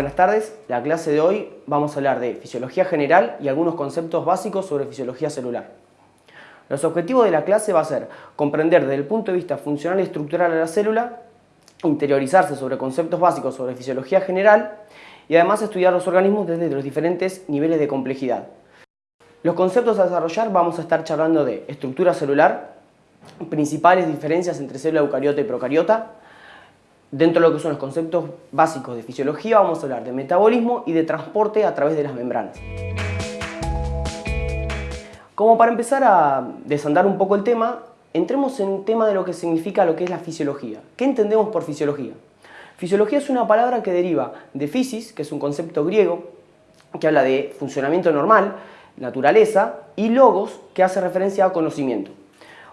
Buenas tardes, la clase de hoy vamos a hablar de fisiología general y algunos conceptos básicos sobre fisiología celular. Los objetivos de la clase va a ser comprender desde el punto de vista funcional y estructural a la célula, interiorizarse sobre conceptos básicos sobre fisiología general y además estudiar los organismos desde los diferentes niveles de complejidad. Los conceptos a desarrollar vamos a estar charlando de estructura celular, principales diferencias entre célula eucariota y procariota, Dentro de lo que son los conceptos básicos de fisiología vamos a hablar de metabolismo y de transporte a través de las membranas. Como para empezar a desandar un poco el tema, entremos en el tema de lo que significa lo que es la fisiología. ¿Qué entendemos por fisiología? Fisiología es una palabra que deriva de physis, que es un concepto griego que habla de funcionamiento normal, naturaleza, y logos, que hace referencia a conocimiento.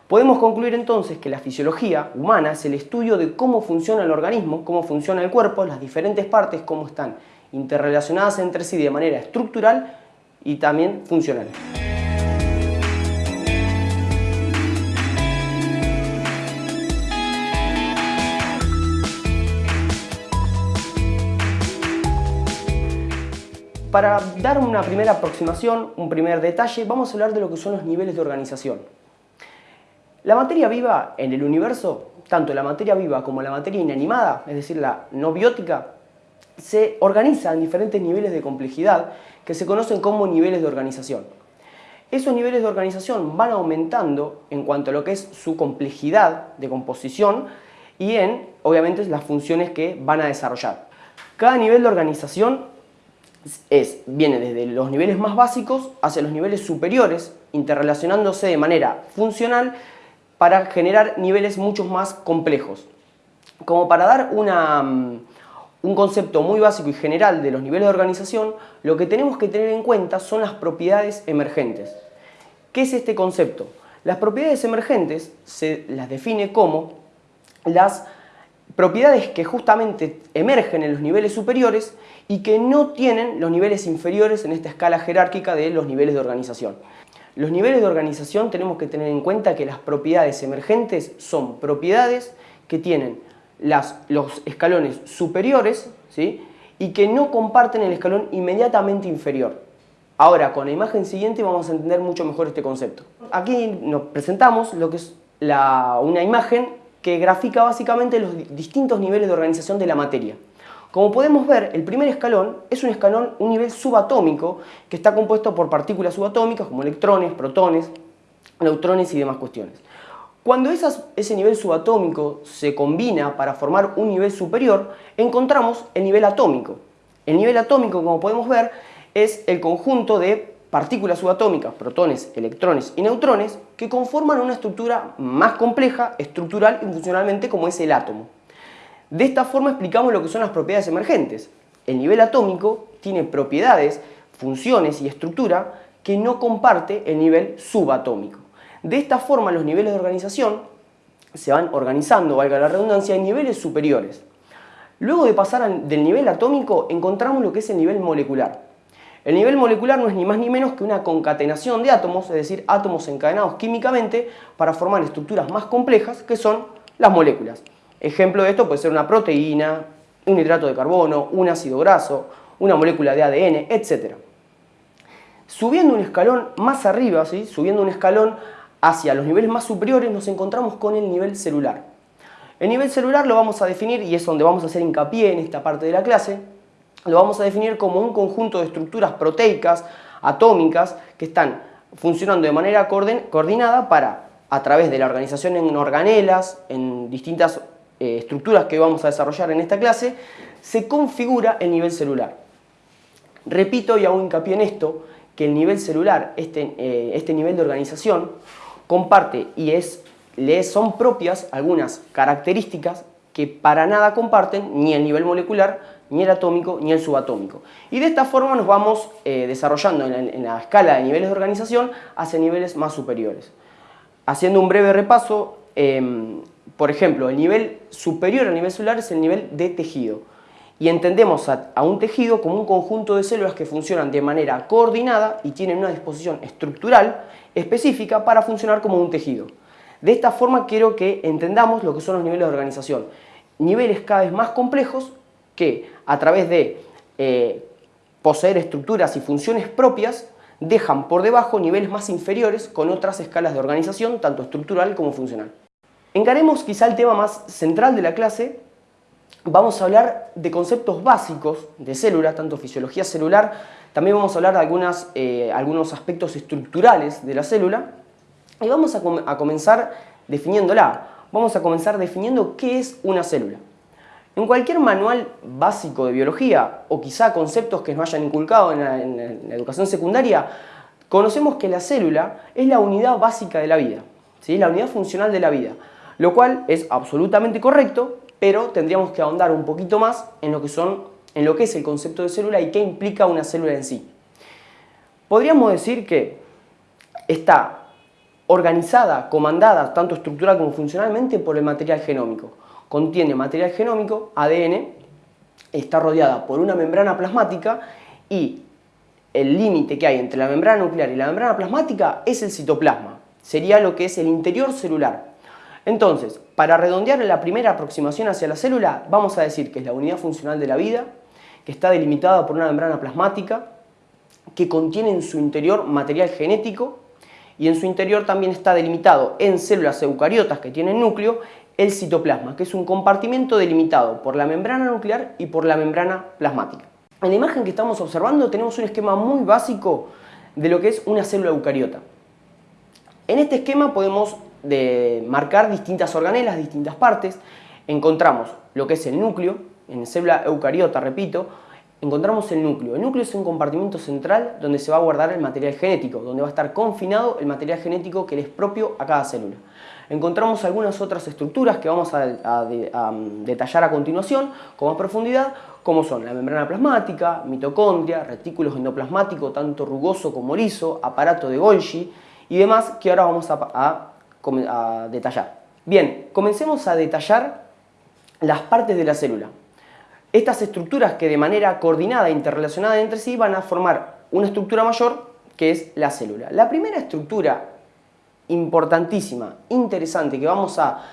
Podemos concluir entonces que la fisiología humana es el estudio de cómo funciona el organismo, cómo funciona el cuerpo, las diferentes partes, cómo están interrelacionadas entre sí de manera estructural y también funcional. Para dar una primera aproximación, un primer detalle, vamos a hablar de lo que son los niveles de organización. La materia viva en el universo, tanto la materia viva como la materia inanimada, es decir, la no biótica, se organiza en diferentes niveles de complejidad que se conocen como niveles de organización. Esos niveles de organización van aumentando en cuanto a lo que es su complejidad de composición y en, obviamente, las funciones que van a desarrollar. Cada nivel de organización es, viene desde los niveles más básicos hacia los niveles superiores, interrelacionándose de manera funcional para generar niveles mucho más complejos. Como para dar mm, un concepto muy básico y general de los niveles de organización, lo que tenemos que tener en cuenta son las propiedades emergentes. ¿Qué es este concepto? Las propiedades emergentes se las define como las propiedades que justamente emergen en los niveles superiores y que no tienen los niveles inferiores en esta escala jerárquica de los niveles de organización. Los niveles de organización tenemos que tener en cuenta que las propiedades emergentes son propiedades que tienen los escalones superiores ¿sí? y que no comparten el escalón inmediatamente inferior. Ahora, con la imagen siguiente vamos a entender mucho mejor este concepto. Aquí nos presentamos lo que es una imagen que grafica básicamente los distintos niveles de organización de la materia. Como podemos ver, el primer escalón es un escalón, un nivel subatómico que está compuesto por partículas subatómicas como electrones, protones, neutrones y demás cuestiones. Cuando ese nivel subatómico se combina para formar un nivel superior, encontramos el nivel atómico. El nivel atómico, como podemos ver, es el conjunto de partículas subatómicas, protones, electrones y neutrones, que conforman una estructura más compleja, estructural y funcionalmente como es el átomo. De esta forma explicamos lo que son las propiedades emergentes. El nivel atómico tiene propiedades, funciones y estructura que no comparte el nivel subatómico. De esta forma los niveles de organización se van organizando, valga la redundancia, en niveles superiores. Luego de pasar del nivel atómico encontramos lo que es el nivel molecular. El nivel molecular no es ni más ni menos que una concatenación de átomos, es decir, átomos encadenados químicamente para formar estructuras más complejas que son las moléculas. Ejemplo de esto puede ser una proteína, un hidrato de carbono, un ácido graso, una molécula de ADN, etc. Subiendo un escalón más arriba, subiendo un escalón hacia los niveles más superiores, nos encontramos con el nivel celular. El nivel celular lo vamos a definir, y es donde vamos a hacer hincapié en esta parte de la clase, lo vamos a definir como un conjunto de estructuras proteicas, atómicas, que están funcionando de manera coordinada para, a través de la organización en organelas, en distintas eh, estructuras que vamos a desarrollar en esta clase, se configura el nivel celular. Repito y hago hincapié en esto, que el nivel celular, este, eh, este nivel de organización, comparte y es, le son propias algunas características que para nada comparten ni el nivel molecular, ni el atómico, ni el subatómico. Y de esta forma nos vamos eh, desarrollando en la, escala de niveles de organización hacia niveles más superiores. Haciendo un breve repaso, em, por ejemplo, el nivel superior al nivel celular es el nivel de tejido. Y entendemos a, un tejido como un conjunto de células que funcionan de manera coordinada y tienen una disposición estructural específica para funcionar como un tejido. De esta forma quiero que entendamos lo que son los niveles de organización. Niveles cada vez más complejos que a través de eh, poseer estructuras y funciones propias, dejan por debajo niveles más inferiores con otras escalas de organización, tanto estructural como funcional. Encaremos quizá el tema más central de la clase, vamos a hablar de conceptos básicos de célula, tanto fisiología celular, también vamos a hablar de eh, algunos aspectos estructurales de la célula y vamos a, comenzar definiéndola. Vamos a comenzar definiendo qué es una célula. En cualquier manual básico de biología o quizá conceptos que nos hayan inculcado en la, educación secundaria, conocemos que la célula es la unidad básica de la vida, ¿sí? la unidad funcional de la vida, lo cual es absolutamente correcto, pero tendríamos que ahondar un poquito más en lo que, es el concepto de célula y qué implica una célula en sí. Podríamos decir que está organizada, comandada, tanto estructural como funcionalmente, por el material genómico contiene material genómico, ADN, está rodeada por una membrana plasmática y el límite que hay entre la membrana nuclear y la membrana plasmática es el citoplasma, sería lo que es el interior celular. Entonces, para redondear la primera aproximación hacia la célula, vamos a decir que es la unidad funcional de la vida, que está delimitada por una membrana plasmática, que contiene en su interior material genético y en su interior también está delimitado en células eucariotas que tienen núcleo el citoplasma, que es un compartimento delimitado por la membrana nuclear y por la membrana plasmática. En la imagen que estamos observando tenemos un esquema muy básico de lo que es una célula eucariota. En este esquema podemos marcar distintas organelas, distintas partes. Encontramos lo que es el núcleo, en célula eucariota, repito, encontramos el núcleo. El núcleo es un compartimento central donde se va a guardar el material genético, donde va a estar confinado el material genético que le es propio a cada célula encontramos algunas otras estructuras que vamos a, detallar a continuación con más profundidad, como son la membrana plasmática, mitocondria, retículos endoplasmáticos, tanto rugoso como liso, aparato de Golgi y demás que ahora vamos a, a detallar. Bien, comencemos a detallar las partes de la célula. Estas estructuras que de manera coordinada e interrelacionada entre sí van a formar una estructura mayor que es la célula. La primera estructura importantísima, interesante, que vamos a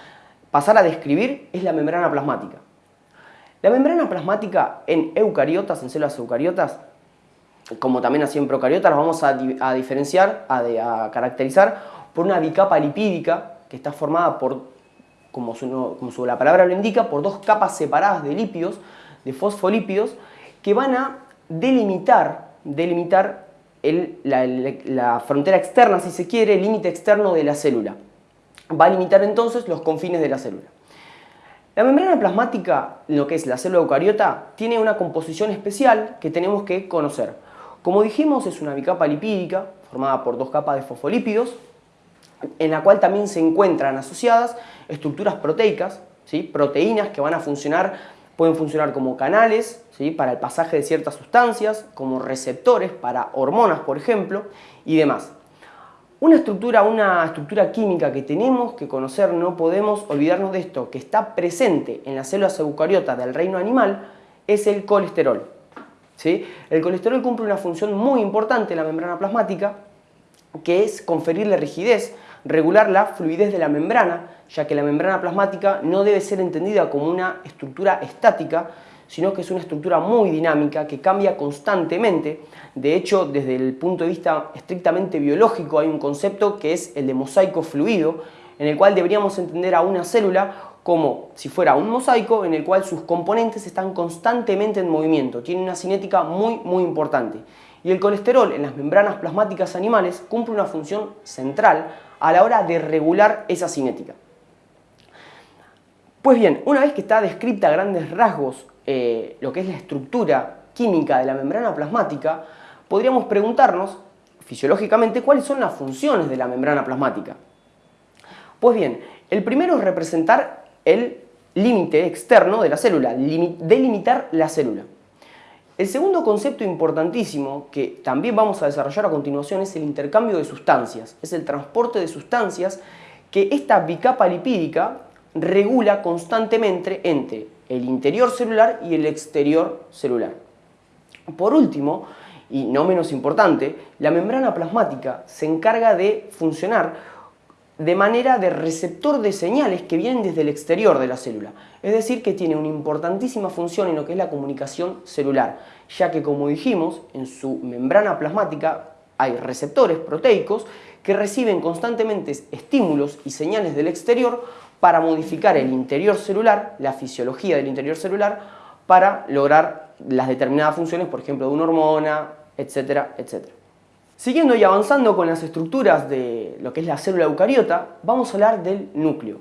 pasar a describir es la membrana plasmática. La membrana plasmática en eucariotas, en células eucariotas, como también así en procariotas, la vamos a, diferenciar, a, caracterizar por una bicapa lipídica que está formada por, como, su, como la palabra lo indica, por dos capas separadas de lípidos, de fosfolípidos, que van a delimitar, delimitar la, frontera externa, si se quiere, el límite externo de la célula. Va a limitar entonces los confines de la célula. La membrana plasmática, lo que es la célula eucariota, tiene una composición especial que tenemos que conocer. Como dijimos, es una bicapa lipídica formada por dos capas de fosfolípidos, en la cual también se encuentran asociadas estructuras proteicas, ¿sí? proteínas que van a funcionar Pueden funcionar como canales ¿sí? para el pasaje de ciertas sustancias, como receptores para hormonas, por ejemplo, y demás. Una estructura, una estructura química que tenemos que conocer, no podemos olvidarnos de esto, que está presente en las células eucariotas del reino animal, es el colesterol. ¿sí? El colesterol cumple una función muy importante en la membrana plasmática, que es conferirle rigidez, regular la fluidez de la membrana, ya que la membrana plasmática no debe ser entendida como una estructura estática, sino que es una estructura muy dinámica que cambia constantemente. De hecho, desde el punto de vista estrictamente biológico hay un concepto que es el de mosaico fluido, en el cual deberíamos entender a una célula como si fuera un mosaico en el cual sus componentes están constantemente en movimiento, tiene una cinética muy muy importante. Y el colesterol en las membranas plasmáticas animales cumple una función central a la hora de regular esa cinética. Pues bien, una vez que está descrita a grandes rasgos eh, lo que es la estructura química de la membrana plasmática, podríamos preguntarnos fisiológicamente cuáles son las funciones de la membrana plasmática. Pues bien, el primero es representar el límite externo de la célula, delimitar la célula. El segundo concepto importantísimo que también vamos a desarrollar a continuación es el intercambio de sustancias, es el transporte de sustancias que esta bicapa lipídica regula constantemente entre el interior celular y el exterior celular. Por último, y no menos importante, la membrana plasmática se encarga de funcionar de manera de receptor de señales que vienen desde el exterior de la célula. Es decir, que tiene una importantísima función en lo que es la comunicación celular, ya que como dijimos, en su membrana plasmática hay receptores proteicos que reciben constantemente estímulos y señales del exterior para modificar el interior celular, la fisiología del interior celular, para lograr las determinadas funciones, por ejemplo, de una hormona, etcétera, etcétera. Siguiendo y avanzando con las estructuras de lo que es la célula eucariota, vamos a hablar del núcleo.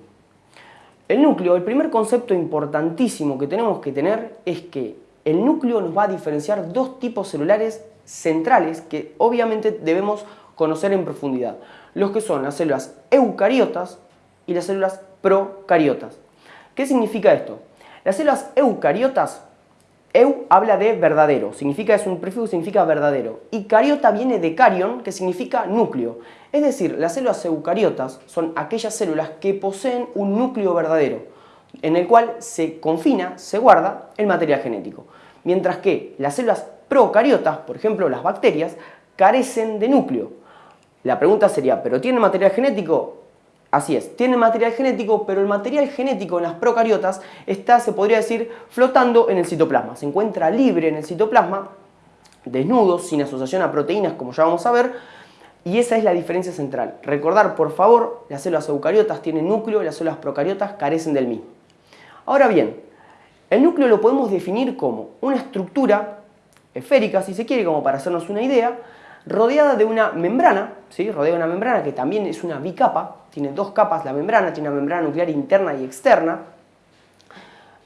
El núcleo, el primer concepto importantísimo que tenemos que tener es que el núcleo nos va a diferenciar dos tipos celulares centrales que obviamente debemos conocer en profundidad, los que son las células eucariotas y las células procariotas. ¿Qué significa esto? Las células eucariotas Eu habla de verdadero, significa, es un prefijo significa verdadero. Y cariota viene de carion, que significa núcleo. Es decir, las células eucariotas son aquellas células que poseen un núcleo verdadero, en el cual se confina, se guarda el material genético. Mientras que las células procariotas, por ejemplo las bacterias, carecen de núcleo. La pregunta sería, ¿pero tienen material genético? Así es, tiene material genético, pero el material genético en las procariotas está, se podría decir, flotando en el citoplasma. Se encuentra libre en el citoplasma, desnudo, sin asociación a proteínas, como ya vamos a ver, y esa es la diferencia central. Recordar, por favor, las células eucariotas tienen núcleo y las células procariotas carecen del mismo. Ahora bien, el núcleo lo podemos definir como una estructura esférica, si se quiere, como para hacernos una idea, rodeada de una membrana, ¿sí? rodeada de una membrana que también es una bicapa, tiene dos capas la membrana, tiene una membrana nuclear interna y externa.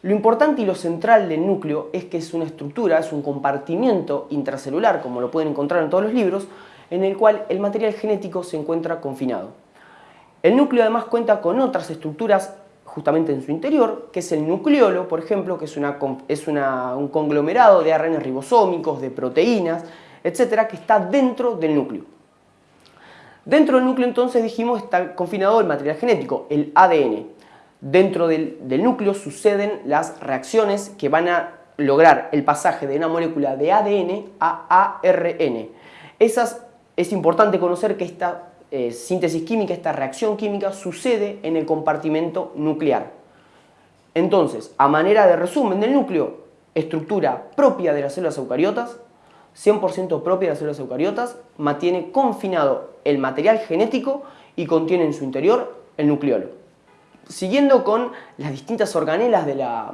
Lo importante y lo central del núcleo es que es una estructura, es un compartimiento intracelular, como lo pueden encontrar en todos los libros, en el cual el material genético se encuentra confinado. El núcleo además cuenta con otras estructuras justamente en su interior, que es el nucleolo, por ejemplo, que es, una, es un conglomerado de ARN ribosómicos, de proteínas, etcétera, que está dentro del núcleo. Dentro del núcleo entonces dijimos está confinado el material genético, el ADN. Dentro del, núcleo suceden las reacciones que van a lograr el pasaje de una molécula de ADN a ARN. Esas, es importante conocer que esta eh, síntesis química, esta reacción química sucede en el compartimento nuclear. Entonces, a manera de resumen del núcleo, estructura propia de las células eucariotas, 100% propia de las células eucariotas, mantiene confinado el material genético y contiene en su interior el nucleolo. Siguiendo con las distintas organelas de la,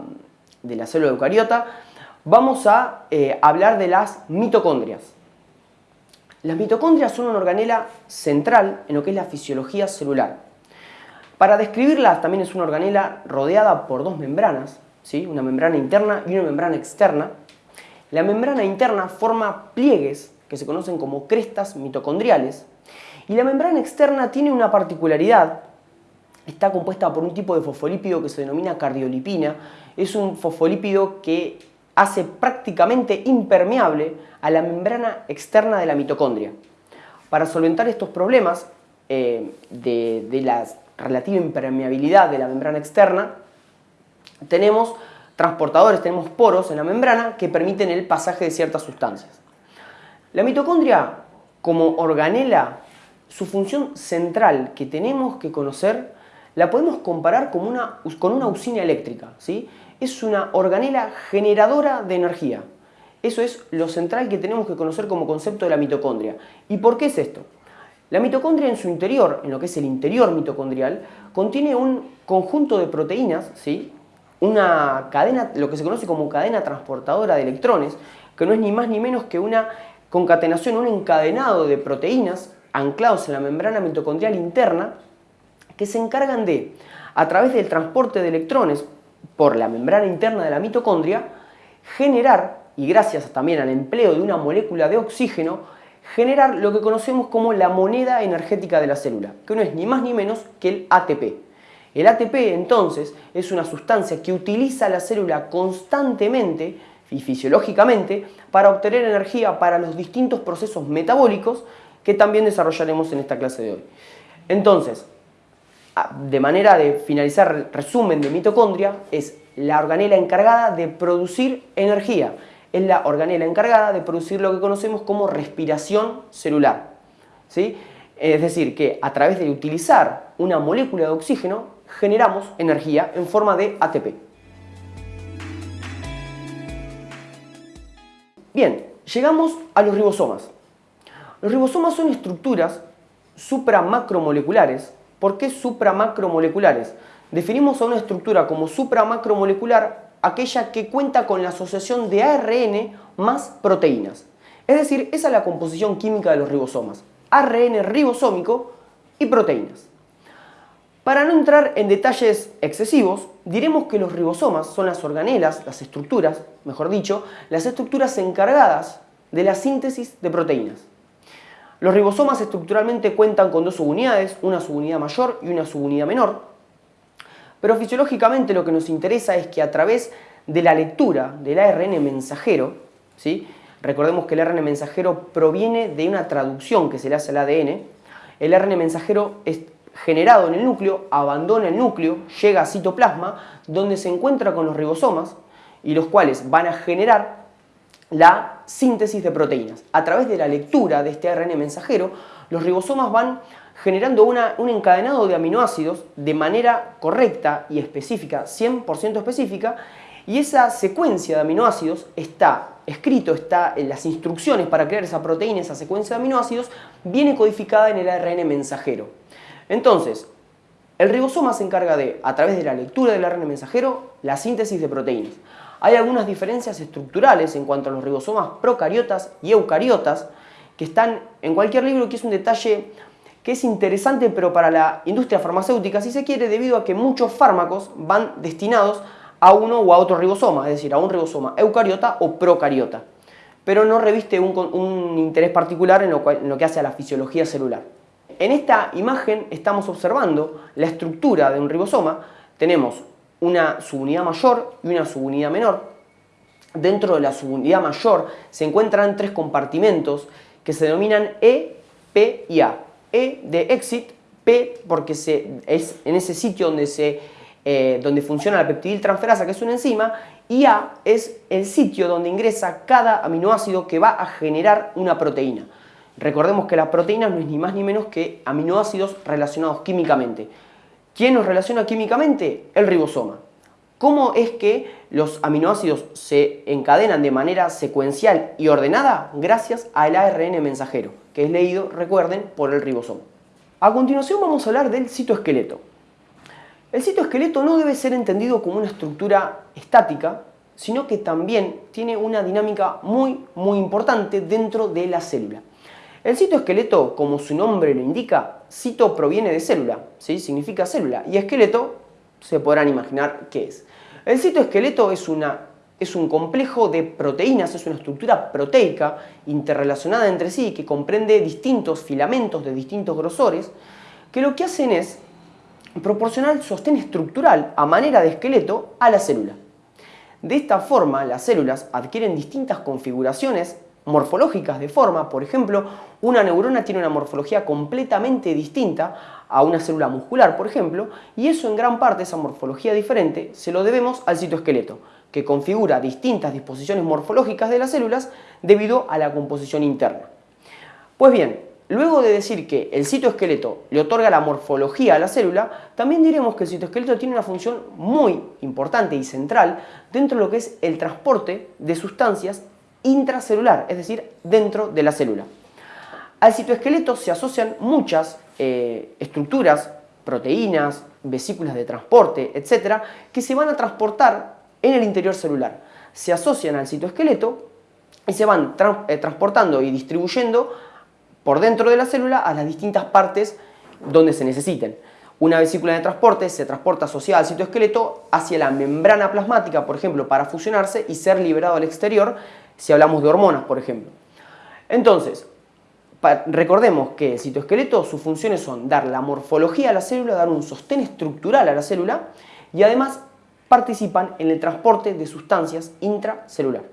célula eucariota, vamos a eh, hablar de las mitocondrias. Las mitocondrias son una organela central en lo que es la fisiología celular. Para describirlas también es una organela rodeada por dos membranas, ¿sí? una membrana interna y una membrana externa, la membrana interna forma pliegues que se conocen como crestas mitocondriales y la membrana externa tiene una particularidad. Está compuesta por un tipo de fosfolípido que se denomina cardiolipina. Es un fosfolípido que hace prácticamente impermeable a la membrana externa de la mitocondria. Para solventar estos problemas eh, de, de la relativa impermeabilidad de la membrana externa, tenemos transportadores, tenemos poros en la membrana que permiten el pasaje de ciertas sustancias. La mitocondria, como organela, su función central que tenemos que conocer, la podemos comparar con una, con una usina eléctrica. ¿sí? Es una organela generadora de energía. Eso es lo central que tenemos que conocer como concepto de la mitocondria. ¿Y por qué es esto? La mitocondria en su interior, en lo que es el interior mitocondrial, contiene un conjunto de proteínas, ¿sí? Una cadena, lo que se conoce como cadena transportadora de electrones, que no es ni más ni menos que una concatenación, un encadenado de proteínas anclados en la membrana mitocondrial interna que se encargan de, a través del transporte de electrones por la membrana interna de la mitocondria, generar, y gracias también al empleo de una molécula de oxígeno, generar lo que conocemos como la moneda energética de la célula, que no es ni más ni menos que el ATP. El ATP entonces es una sustancia que utiliza la célula constantemente y fisiológicamente para obtener energía para los distintos procesos metabólicos que también desarrollaremos en esta clase de hoy. Entonces, de manera de finalizar resumen de mitocondria, es la organela encargada de producir energía. Es la organela encargada de producir lo que conocemos como respiración celular. ¿sí? Es decir, que a través de utilizar una molécula de oxígeno generamos energía en forma de ATP. Bien, llegamos a los ribosomas. Los ribosomas son estructuras supramacromoleculares. ¿Por qué supramacromoleculares? Definimos a una estructura como supramacromolecular aquella que cuenta con la asociación de ARN más proteínas. Es decir, esa es la composición química de los ribosomas. ARN ribosómico y proteínas. Para no entrar en detalles excesivos, diremos que los ribosomas son las organelas, las estructuras, mejor dicho, las estructuras encargadas de la síntesis de proteínas. Los ribosomas estructuralmente cuentan con dos subunidades, una subunidad mayor y una subunidad menor, pero fisiológicamente lo que nos interesa es que a través de la lectura del ARN mensajero, ¿sí? recordemos que el ARN mensajero proviene de una traducción que se le hace al ADN, el ARN mensajero es generado en el núcleo, abandona el núcleo, llega a citoplasma, donde se encuentra con los ribosomas, y los cuales van a generar la síntesis de proteínas. A través de la lectura de este ARN mensajero, los ribosomas van generando un encadenado de aminoácidos de manera correcta y específica, 100% específica, y esa secuencia de aminoácidos está escrito, está en las instrucciones para crear esa proteína, esa secuencia de aminoácidos, viene codificada en el ARN mensajero. Entonces, el ribosoma se encarga de, a través de la lectura del ARN mensajero, la síntesis de proteínas. Hay algunas diferencias estructurales en cuanto a los ribosomas procariotas y eucariotas, que están en cualquier libro, que es un detalle que es interesante, pero para la industria farmacéutica, si se quiere, debido a que muchos fármacos van destinados a uno o a otro ribosoma, es decir, a un ribosoma eucariota o procariota, pero no reviste un, interés particular en lo, en lo que hace a la fisiología celular. En esta imagen estamos observando la estructura de un ribosoma. Tenemos una subunidad mayor y una subunidad menor. Dentro de la subunidad mayor se encuentran tres compartimentos que se denominan E, P y A. E de exit, P porque es en ese sitio donde, se, eh, donde funciona la peptidiltransferasa, que es una enzima, y A es el sitio donde ingresa cada aminoácido que va a generar una proteína. Recordemos que la proteína no es ni más ni menos que aminoácidos relacionados químicamente. ¿Quién nos relaciona químicamente? El ribosoma. ¿Cómo es que los aminoácidos se encadenan de manera secuencial y ordenada? Gracias al ARN mensajero, que es leído, recuerden, por el ribosoma. A continuación vamos a hablar del citoesqueleto. El citoesqueleto no debe ser entendido como una estructura estática, sino que también tiene una dinámica muy, muy importante dentro de la célula. El citoesqueleto, como su nombre lo indica, cito proviene de célula, ¿sí? significa célula, y esqueleto se podrán imaginar qué es. El citoesqueleto es, una, es un complejo de proteínas, es una estructura proteica interrelacionada entre sí que comprende distintos filamentos de distintos grosores que lo que hacen es proporcionar sostén estructural a manera de esqueleto a la célula. De esta forma, las células adquieren distintas configuraciones morfológicas de forma, por ejemplo, una neurona tiene una morfología completamente distinta a una célula muscular, por ejemplo, y eso en gran parte, esa morfología diferente, se lo debemos al citoesqueleto, que configura distintas disposiciones morfológicas de las células debido a la composición interna. Pues bien, luego de decir que el citoesqueleto le otorga la morfología a la célula, también diremos que el citoesqueleto tiene una función muy importante y central dentro de lo que es el transporte de sustancias intracelular, es decir, dentro de la célula. Al citoesqueleto se asocian muchas eh, estructuras, proteínas, vesículas de transporte, etcétera, que se van a transportar en el interior celular. Se asocian al citoesqueleto y se van eh, transportando y distribuyendo por dentro de la célula a las distintas partes donde se necesiten. Una vesícula de transporte se transporta asociada al citoesqueleto hacia la membrana plasmática, por ejemplo, para fusionarse y ser liberado al exterior si hablamos de hormonas, por ejemplo. Entonces, recordemos que el citoesqueleto, sus funciones son dar la morfología a la célula, dar un sostén estructural a la célula y además participan en el transporte de sustancias intracelular.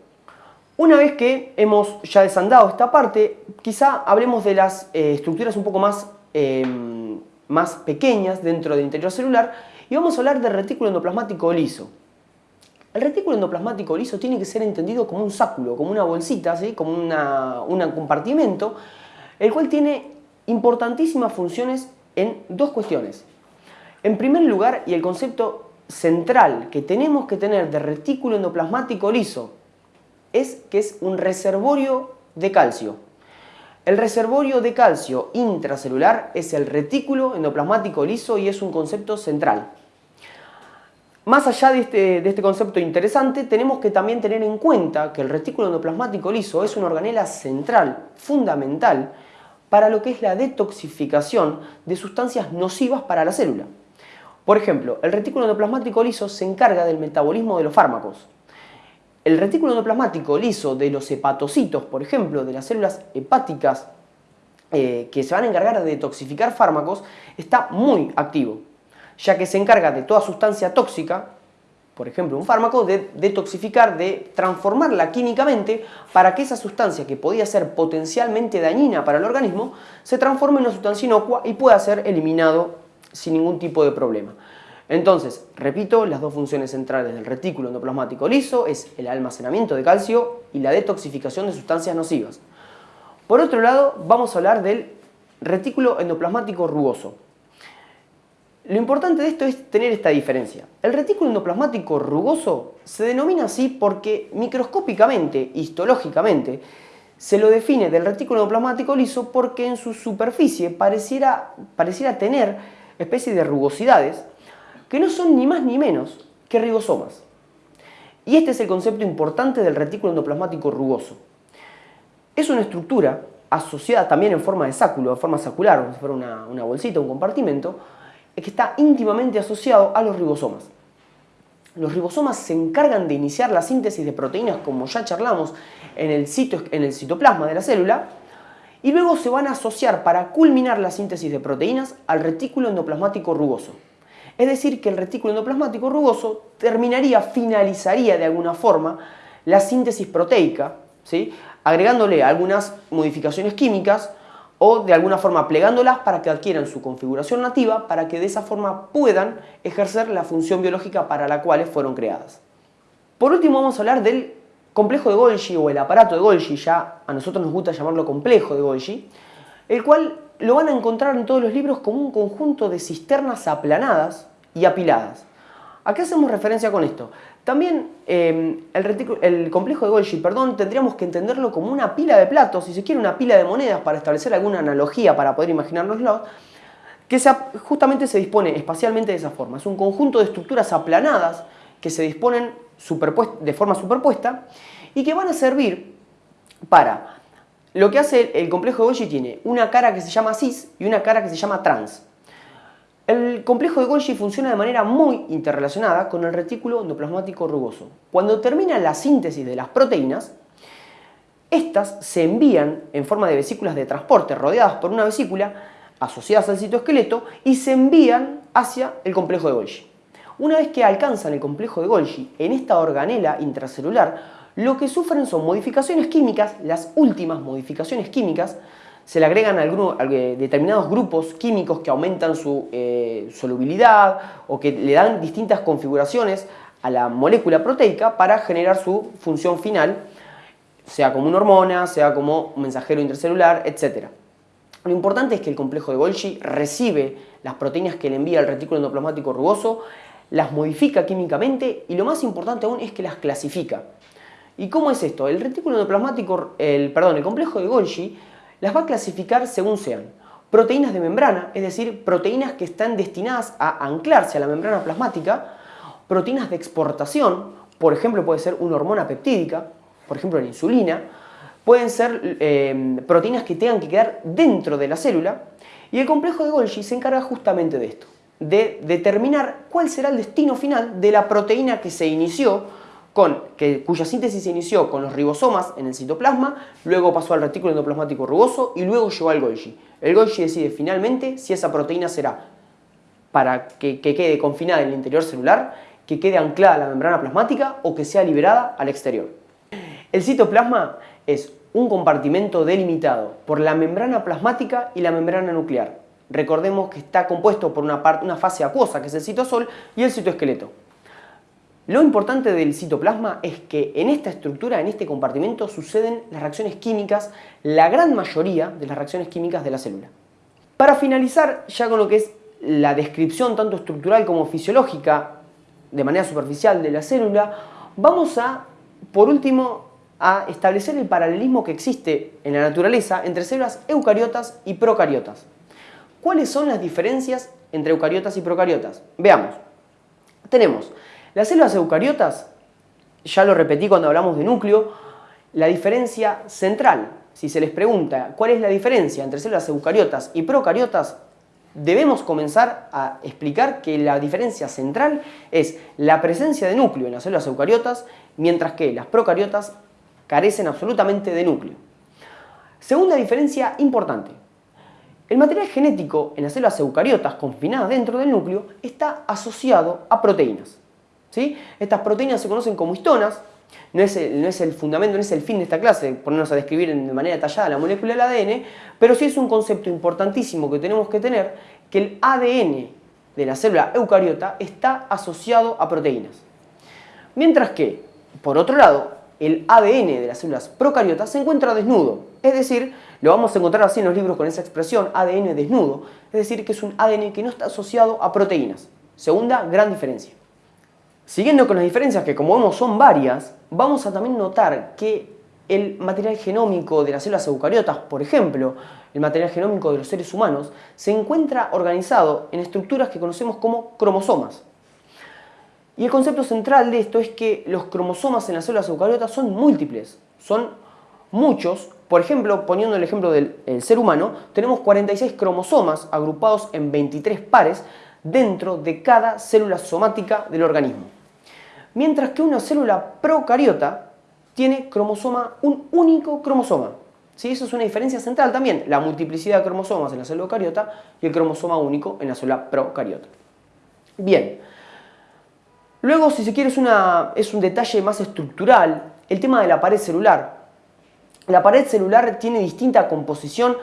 Una vez que hemos ya desandado esta parte, quizá hablemos de las eh, estructuras un poco más, em, más pequeñas dentro del interior celular y vamos a hablar del retículo endoplasmático liso. El retículo endoplasmático liso tiene que ser entendido como un sáculo, como una bolsita, como un compartimento, el cual tiene importantísimas funciones en dos cuestiones. En primer lugar, y el concepto central que tenemos que tener de retículo endoplasmático liso es que es un reservorio de calcio. El reservorio de calcio intracelular es el retículo endoplasmático liso y es un concepto central. Más allá de este, de este, concepto interesante, tenemos que también tener en cuenta que el retículo endoplasmático liso es una organela central, fundamental, para lo que es la detoxificación de sustancias nocivas para la célula. Por ejemplo, el retículo endoplasmático liso se encarga del metabolismo de los fármacos. El retículo endoplasmático liso de los hepatocitos, por ejemplo, de las células hepáticas eh, que se van a encargar de detoxificar fármacos, está muy activo, ya que se encarga de toda sustancia tóxica, por ejemplo un fármaco, de detoxificar, de transformarla químicamente para que esa sustancia que podía ser potencialmente dañina para el organismo, se transforme en una sustancia inocua y pueda ser eliminado sin ningún tipo de problema. Entonces, repito, las dos funciones centrales del retículo endoplasmático liso es el almacenamiento de calcio y la detoxificación de sustancias nocivas. Por otro lado, vamos a hablar del retículo endoplasmático rugoso. Lo importante de esto es tener esta diferencia. El retículo endoplasmático rugoso se denomina así porque microscópicamente, histológicamente, se lo define del retículo endoplasmático liso porque en su superficie pareciera, tener especie de rugosidades que no son ni más ni menos que ribosomas. Y este es el concepto importante del retículo endoplasmático rugoso. Es una estructura asociada también en forma de sáculo, en forma sacular, como si fuera una, una bolsita, un compartimento, que está íntimamente asociado a los ribosomas. Los ribosomas se encargan de iniciar la síntesis de proteínas, como ya charlamos, en el, en el citoplasma de la célula, y luego se van a asociar para culminar la síntesis de proteínas al retículo endoplasmático rugoso. Es decir, que el retículo endoplasmático rugoso terminaría, finalizaría de alguna forma la síntesis proteica, ¿sí? agregándole algunas modificaciones químicas o de alguna forma plegándolas para que adquieran su configuración nativa para que de esa forma puedan ejercer la función biológica para la cual fueron creadas. Por último vamos a hablar del complejo de Golgi o el aparato de Golgi, ya a nosotros nos gusta llamarlo complejo de Golgi, el cual lo van a encontrar en todos los libros como un conjunto de cisternas aplanadas y apiladas. ¿A qué hacemos referencia con esto? También em, el, el, complejo de Golgi, perdón, tendríamos que entenderlo como una pila de platos, si se quiere una pila de monedas para establecer alguna analogía para poder imaginárnoslo, que justamente se dispone espacialmente de esa forma. Es un conjunto de estructuras aplanadas que se disponen de forma superpuesta y que van a servir para... Lo que hace el complejo de Golgi tiene una cara que se llama cis y una cara que se llama trans. El complejo de Golgi funciona de manera muy interrelacionada con el retículo endoplasmático rugoso. Cuando termina la síntesis de las proteínas, estas se envían en forma de vesículas de transporte rodeadas por una vesícula asociadas al citoesqueleto y se envían hacia el complejo de Golgi. Una vez que alcanzan el complejo de Golgi en esta organela intracelular, lo que sufren son modificaciones químicas, las últimas modificaciones químicas, se le agregan eh, determinados grupos químicos que aumentan su eh, solubilidad o que le dan distintas configuraciones a la molécula proteica para generar su función final, sea como una hormona, sea como un mensajero intracelular, etc. Lo importante es que el complejo de Golgi recibe las proteínas que le envía el retículo endoplasmático rugoso, las modifica químicamente y lo más importante aún es que las clasifica. ¿Y cómo es esto? El retículo endoplasmático, el, perdón, el complejo de Golgi las va a clasificar según sean proteínas de membrana, es decir, proteínas que están destinadas a anclarse a la membrana plasmática, proteínas de exportación, por ejemplo puede ser una hormona peptídica, por ejemplo la insulina, pueden ser eh, proteínas que tengan que quedar dentro de la célula, y el complejo de Golgi se encarga justamente de esto de determinar cuál será el destino final de la proteína que se inició, con, que, cuya síntesis se inició con los ribosomas en el citoplasma, luego pasó al retículo endoplasmático rugoso y luego llegó al Golgi. El Golgi decide finalmente si esa proteína será para que, que quede confinada en el interior celular, que quede anclada a la membrana plasmática o que sea liberada al exterior. El citoplasma es un compartimento delimitado por la membrana plasmática y la membrana nuclear. Recordemos que está compuesto por una, parte, una fase acuosa, que es el citosol, y el citoesqueleto. Lo importante del citoplasma es que en esta estructura, en este compartimento, suceden las reacciones químicas, la gran mayoría de las reacciones químicas de la célula. Para finalizar ya con lo que es la descripción tanto estructural como fisiológica de manera superficial de la célula, vamos a, por último, a establecer el paralelismo que existe en la naturaleza entre células eucariotas y procariotas. ¿Cuáles son las diferencias entre eucariotas y procariotas? Veamos. Tenemos las células eucariotas, ya lo repetí cuando hablamos de núcleo, la diferencia central. Si se les pregunta cuál es la diferencia entre células eucariotas y procariotas, debemos comenzar a explicar que la diferencia central es la presencia de núcleo en las células eucariotas, mientras que las procariotas carecen absolutamente de núcleo. Segunda diferencia importante. El material genético en las células eucariotas confinadas dentro del núcleo está asociado a proteínas. Estas proteínas se conocen como histonas, no es, el, no es, el, fundamento, no es el fin de esta clase, ponernos a describir de manera detallada la molécula del ADN, pero sí es un concepto importantísimo que tenemos que tener, que el ADN de la célula eucariota está asociado a proteínas. Mientras que, por otro lado, el ADN de las células procariotas se encuentra desnudo, es decir, lo vamos a encontrar así en los libros con esa expresión, ADN desnudo, es decir, que es un ADN que no está asociado a proteínas. Segunda gran diferencia. Siguiendo con las diferencias, que como vemos son varias, vamos a también notar que el material genómico de las células eucariotas, por ejemplo, el material genómico de los seres humanos, se encuentra organizado en estructuras que conocemos como cromosomas. Y el concepto central de esto es que los cromosomas en las células eucariotas son múltiples, son muchos. Por ejemplo, poniendo el ejemplo del ser humano, tenemos 46 cromosomas agrupados en 23 pares dentro de cada célula somática del organismo mientras que una célula procariota tiene cromosoma, un único cromosoma. ¿Sí? Eso es una diferencia central también, la multiplicidad de cromosomas en la célula eucariota y el cromosoma único en la célula procariota. Bien, luego si se quiere es, una, es un detalle más estructural, el tema de la pared celular. La pared celular tiene distinta composición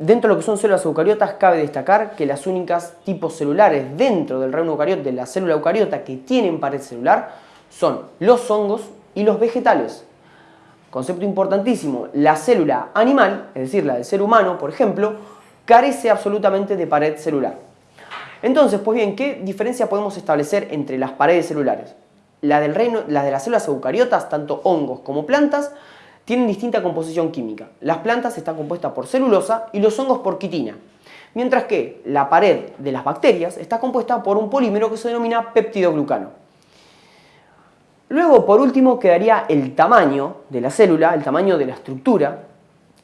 Dentro de lo que son células eucariotas, cabe destacar que las únicas tipos celulares dentro del reino eucariota, de la célula eucariota que tienen pared celular, son los hongos y los vegetales. Concepto importantísimo, la célula animal, es decir, la del ser humano, por ejemplo, carece absolutamente de pared celular. Entonces, pues bien, ¿qué diferencia podemos establecer entre las paredes celulares? La, del reino, la de las células eucariotas, tanto hongos como plantas, tienen distinta composición química. Las plantas están compuestas por celulosa y los hongos por quitina. Mientras que la pared de las bacterias está compuesta por un polímero que se denomina peptidoglucano. Luego, por último, quedaría el tamaño de la célula, el tamaño de la estructura.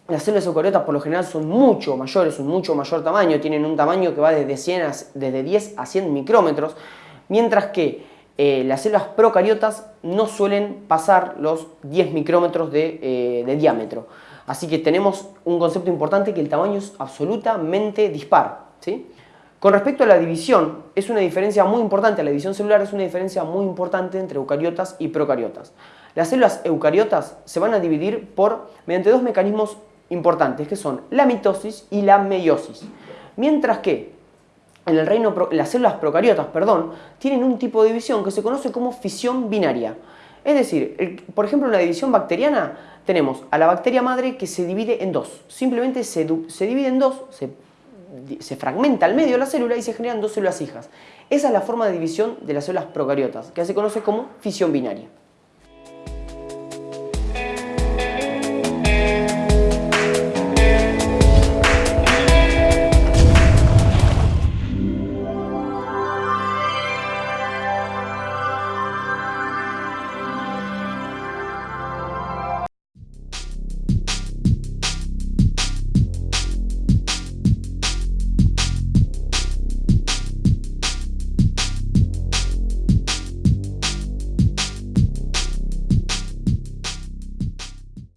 Las células eucariotas por lo general son mucho mayores, un mucho mayor tamaño, tienen un tamaño que va 100 desde 10 a 100 micrómetros, mientras que eh, las células procariotas no suelen pasar los 10 micrómetros de, eh, diámetro. Así que tenemos un concepto importante que el tamaño es absolutamente dispar. ¿sí? Con respecto a la división, es una diferencia muy importante, la división celular es una diferencia muy importante entre eucariotas y procariotas. Las células eucariotas se van a dividir por, mediante dos mecanismos importantes, que son la mitosis y la meiosis. Mientras que en el reino, las células procariotas, perdón, tienen un tipo de división que se conoce como fisión binaria. Es decir, por ejemplo en la división bacteriana tenemos a la bacteria madre que se divide en dos. Simplemente se, divide en dos, se, se, fragmenta al medio la célula y se generan dos células hijas. Esa es la forma de división de las células procariotas, que se conoce como fisión binaria.